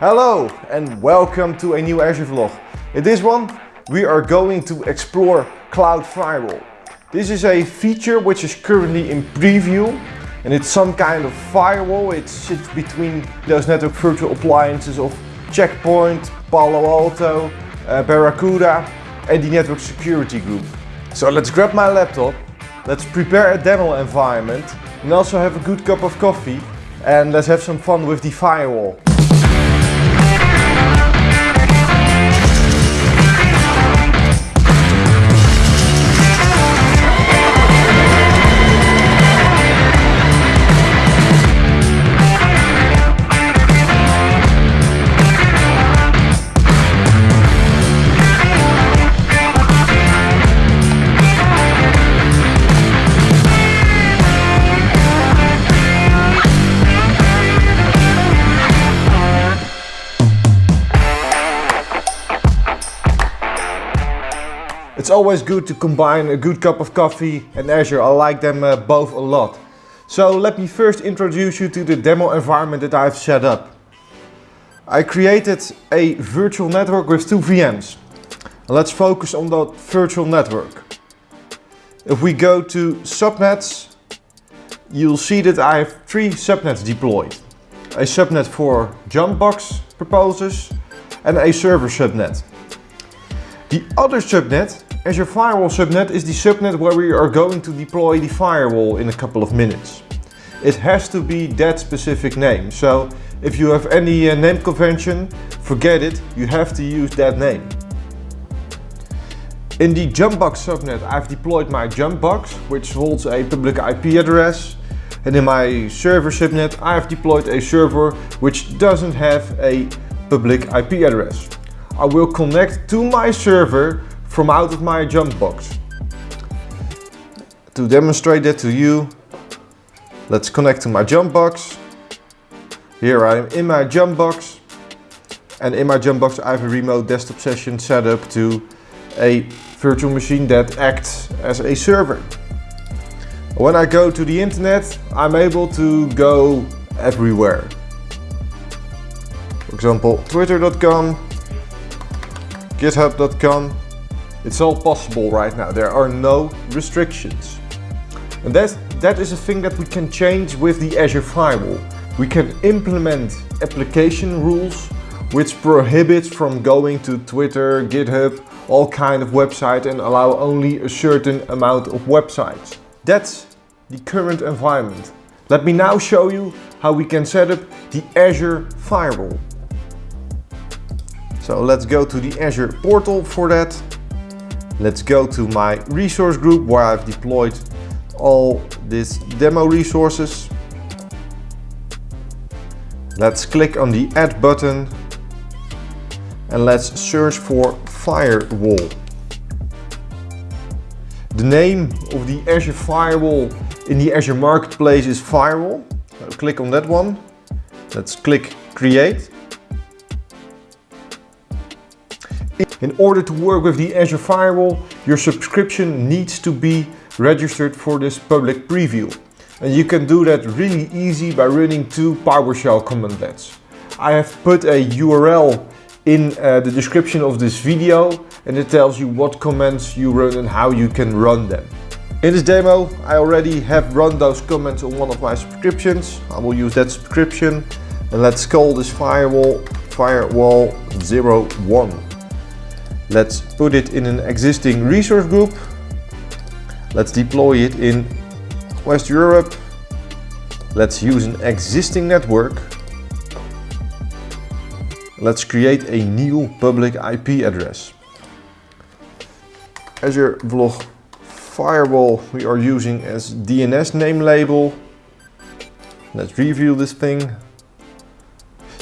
Hello and welcome to a new Azure vlog. In this one we are going to explore Cloud Firewall. This is a feature which is currently in preview and it's some kind of firewall. It sits between those network virtual appliances of Checkpoint, Palo Alto, uh, Barracuda and the network security group. So let's grab my laptop, let's prepare a demo environment and also have a good cup of coffee and let's have some fun with the firewall. It's always good to combine a good cup of coffee and Azure. I like them uh, both a lot. So let me first introduce you to the demo environment that I've set up. I created a virtual network with two VMs. Let's focus on that virtual network. If we go to subnets, you'll see that I have three subnets deployed. A subnet for Jumpbox proposers and a server subnet. The other subnet Azure Firewall subnet is the subnet where we are going to deploy the firewall in a couple of minutes. It has to be that specific name. So if you have any uh, name convention, forget it, you have to use that name. In the Jumpbox subnet I've deployed my Jumpbox, which holds a public IP address. And in my server subnet I've deployed a server which doesn't have a public IP address. I will connect to my server from out of my jump box. To demonstrate that to you, let's connect to my jump box. Here I am in my jump box. And in my jump box I have a remote desktop session set up to a virtual machine that acts as a server. When I go to the internet, I'm able to go everywhere. For example, twitter.com, github.com, it's all possible right now. There are no restrictions. And that, that is a thing that we can change with the Azure Firewall. We can implement application rules which prohibits from going to Twitter, GitHub, all kind of websites and allow only a certain amount of websites. That's the current environment. Let me now show you how we can set up the Azure Firewall. So let's go to the Azure portal for that. Let's go to my resource group where I've deployed all these demo resources. Let's click on the add button and let's search for firewall. The name of the Azure Firewall in the Azure Marketplace is Firewall. So click on that one. Let's click create. In order to work with the Azure Firewall, your subscription needs to be registered for this public preview. And you can do that really easy by running two PowerShell commandlets. I have put a URL in uh, the description of this video and it tells you what commands you run and how you can run them. In this demo, I already have run those commands on one of my subscriptions. I will use that subscription and let's call this firewall firewall 01. Let's put it in an existing resource group. Let's deploy it in West Europe. Let's use an existing network. Let's create a new public IP address. Azure Vlog Firewall we are using as DNS name label. Let's review this thing.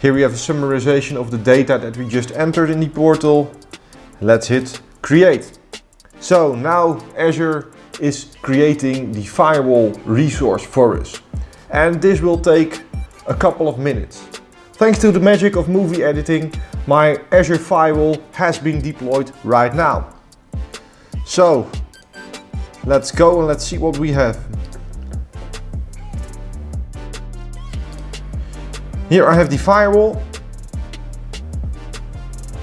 Here we have a summarization of the data that we just entered in the portal. Let's hit create. So now Azure is creating the firewall resource for us. And this will take a couple of minutes. Thanks to the magic of movie editing, my Azure Firewall has been deployed right now. So, let's go and let's see what we have. Here I have the firewall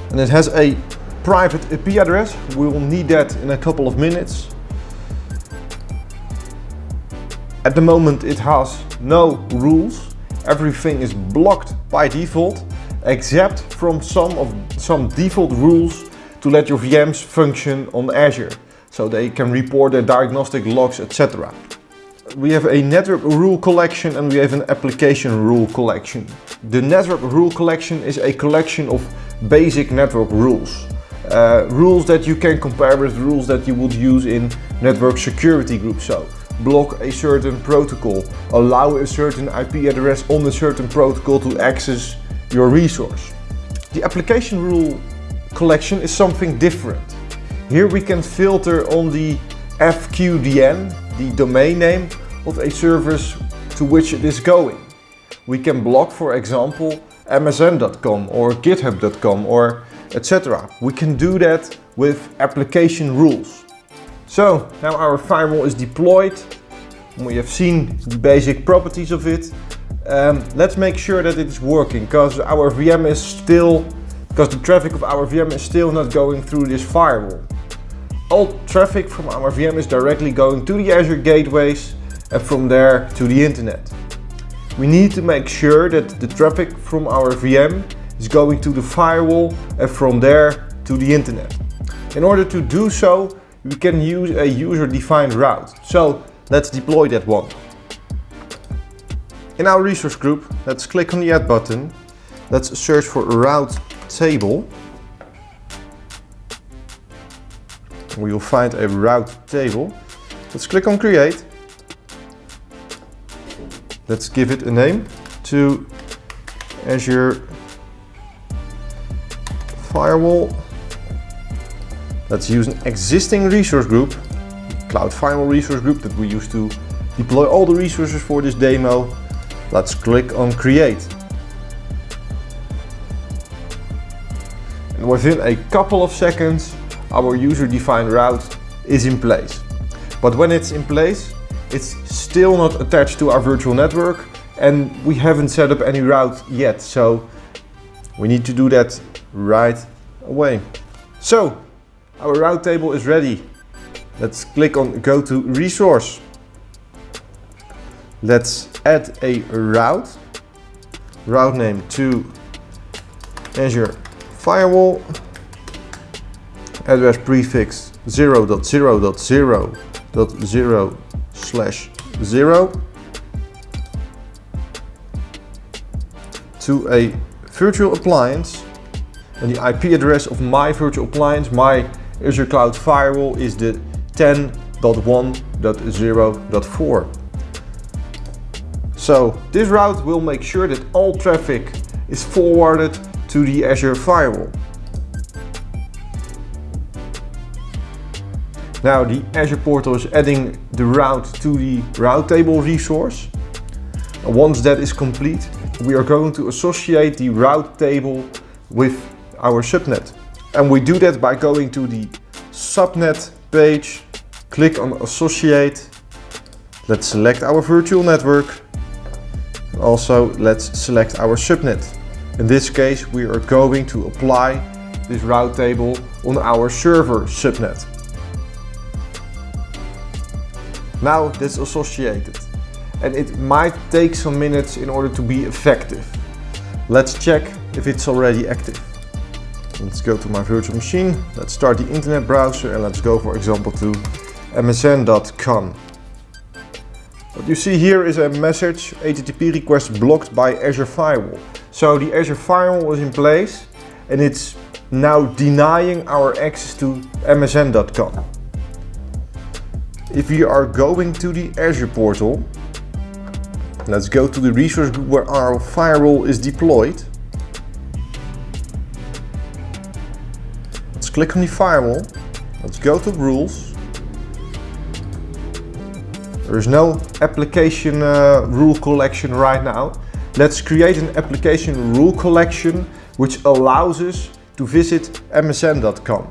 And it has a private IP address. We will need that in a couple of minutes. At the moment it has no rules. Everything is blocked by default except from some of some default rules to let your VMs function on Azure so they can report their diagnostic logs etc. We have a network rule collection and we have an application rule collection. The network rule collection is a collection of basic network rules. Uh, rules that you can compare with rules that you would use in network security groups. So block a certain protocol, allow a certain IP address on a certain protocol to access your resource. The application rule collection is something different. Here we can filter on the FQDN, the domain name of a service to which it is going. We can block, for example, msn.com or github.com or etc. We can do that with application rules. So now our firewall is deployed. We have seen the basic properties of it. Um, let's make sure that it is working because our VM is still, because the traffic of our VM is still not going through this firewall. All traffic from our VM is directly going to the Azure gateways and from there to the internet. We need to make sure that the traffic from our VM is going to the firewall and from there to the internet. In order to do so, we can use a user-defined route. So let's deploy that one. In our resource group, let's click on the add button. Let's search for route table. We will find a route table. Let's click on create. Let's give it a name to Azure Firewall Let's use an existing resource group, Cloud Firewall resource group that we used to deploy all the resources for this demo. Let's click on create. And within a couple of seconds, our user-defined route is in place. But when it's in place, it's still not attached to our virtual network and we haven't set up any route yet. So we need to do that right away. So our route table is ready. Let's click on go to resource. Let's add a route. Route name to Azure Firewall. Address prefix 0.0.0.0 slash 0 to a virtual appliance and the IP address of my virtual appliance, my Azure Cloud Firewall is the 10.1.0.4. So this route will make sure that all traffic is forwarded to the Azure Firewall. Now the Azure portal is adding the route to the route table resource. Once that is complete, we are going to associate the route table with our subnet. And we do that by going to the subnet page, click on associate. Let's select our virtual network. Also, let's select our subnet. In this case, we are going to apply this route table on our server subnet. Now that's associated and it might take some minutes in order to be effective. Let's check if it's already active. Let's go to my virtual machine. Let's start the internet browser and let's go for example to msn.com. What you see here is a message HTTP request blocked by Azure Firewall. So the Azure Firewall is in place and it's now denying our access to msn.com. If we are going to the Azure portal, let's go to the resource group where our firewall is deployed. Click on the firewall. Let's go to rules. There is no application uh, rule collection right now. Let's create an application rule collection which allows us to visit msn.com.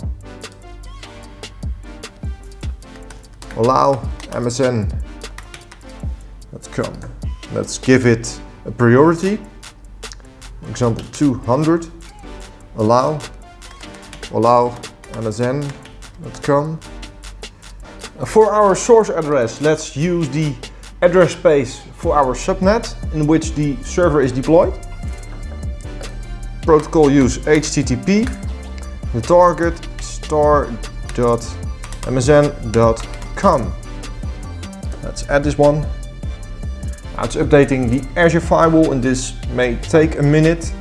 Allow msn.com. Let's give it a priority. Example 200. Allow allow msn.com. For our source address, let's use the address space for our subnet in which the server is deployed. Protocol use HTTP. The target star.msn.com. Let's add this one. Now it's updating the Azure firewall and this may take a minute.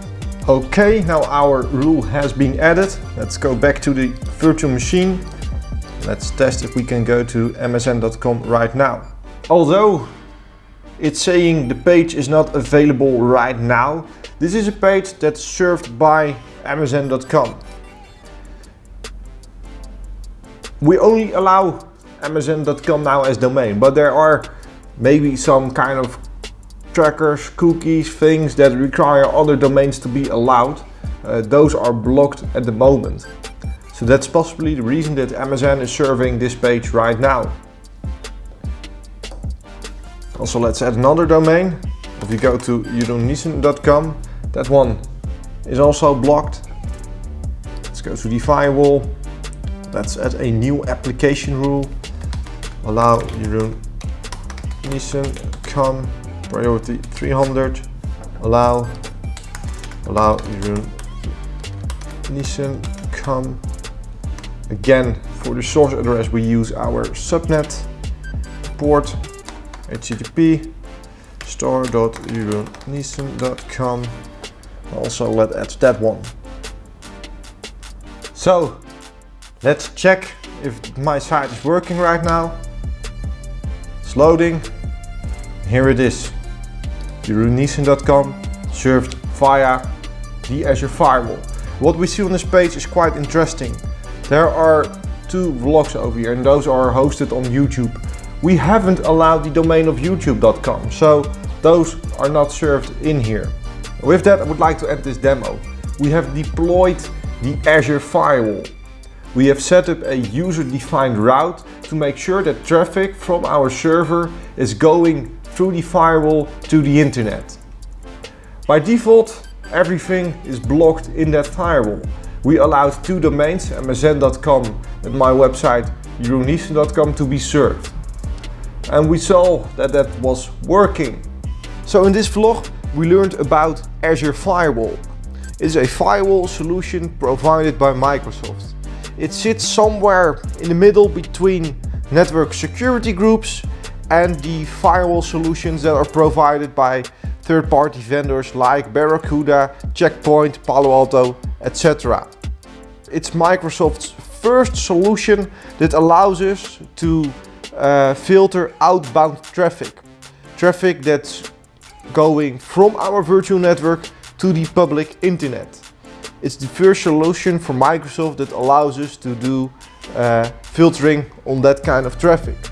Okay, now our rule has been added. Let's go back to the virtual machine. Let's test if we can go to msn.com right now. Although it's saying the page is not available right now, this is a page that's served by msn.com. We only allow msn.com now as domain, but there are maybe some kind of trackers, cookies, things that require other domains to be allowed. Uh, those are blocked at the moment. So that's possibly the reason that MSN is serving this page right now. Also let's add another domain. If you go to jeroenniessen.com, that one is also blocked. Let's go to the firewall. Let's add a new application rule. Allow Jeroen Niessen.com priority 300 allow allow Niessen come again. For the source address we use our subnet port http store.jeroenniessen.com also let's add that one. So let's check if my site is working right now. It's loading. Here it is jeroenniessen.com served via the Azure Firewall. What we see on this page is quite interesting. There are two vlogs over here and those are hosted on YouTube. We haven't allowed the domain of youtube.com, so those are not served in here. With that, I would like to end this demo. We have deployed the Azure Firewall. We have set up a user-defined route to make sure that traffic from our server is going through the firewall to the internet. By default, everything is blocked in that firewall. We allowed two domains, msn.com and my website jeroenniessen.com to be served. And we saw that that was working. So in this vlog we learned about Azure Firewall. It is a firewall solution provided by Microsoft. It sits somewhere in the middle between network security groups and the firewall solutions that are provided by third-party vendors like Barracuda, Checkpoint, Palo Alto, etc. It's Microsoft's first solution that allows us to uh, filter outbound traffic. Traffic that's going from our virtual network to the public internet. It's the first solution for Microsoft that allows us to do uh, filtering on that kind of traffic.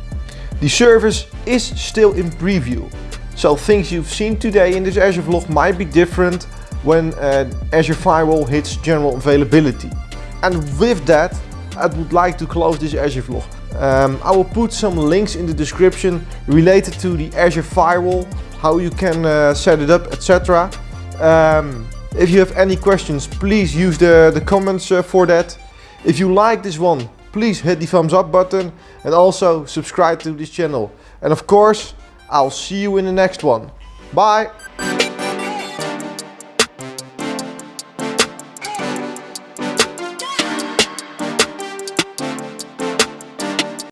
The service is still in preview, so things you've seen today in this Azure vlog might be different when uh, Azure Firewall hits general availability. And with that, I would like to close this Azure vlog. Um, I will put some links in the description related to the Azure Firewall, how you can uh, set it up, etc. Um, if you have any questions, please use the, the comments uh, for that. If you like this one, please hit the thumbs up button and also subscribe to this channel. And of course, I'll see you in the next one. Bye!